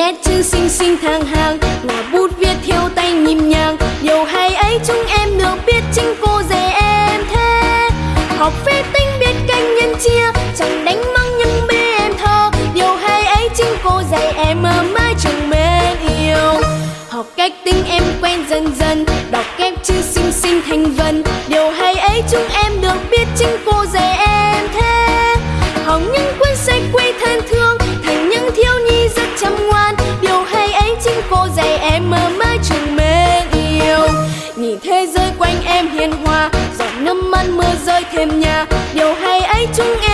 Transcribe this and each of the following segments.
nét chữ xinh xinh thang hàng ngòi bút viết theo tay nhịp nhàng. Nhiều hay ấy, chúng em được biết chính cô dạy em thế. Học phép tính biết canh nhân chia, chẳng đánh mắng nhưng bê em thơ. Điều hay ấy, chính cô dạy em mà mãi trường mến yêu. Học cách tính em quen dần dần, đọc kép chữ xinh xinh thành vần. Điều hay ấy, chúng em được biết chính cô hiền hòa giọt nước mắt mưa rơi thêm nhà. Điều hay ấy chúng em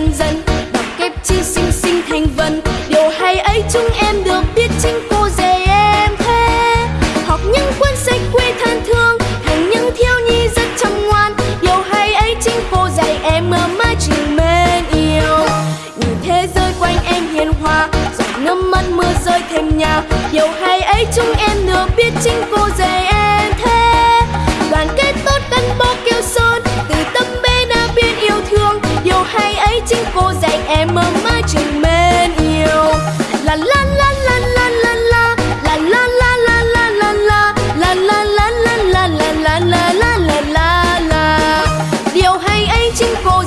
dần dần đọc kép chi xinh xinh thành vần. Điều hay ấy chúng em được biết chính cô dạy em thế học những cuốn sách quê thân thương, thành những thiếu nhi rất chăm ngoan. Điều hay ấy chính cô dạy em ở mãi trường mến yêu. Nhìn thế giới quanh em hiền hòa, giọt nước mắt mưa rơi thêm nhà. Điều hay ấy chúng em được biết chính cô dạy 经过。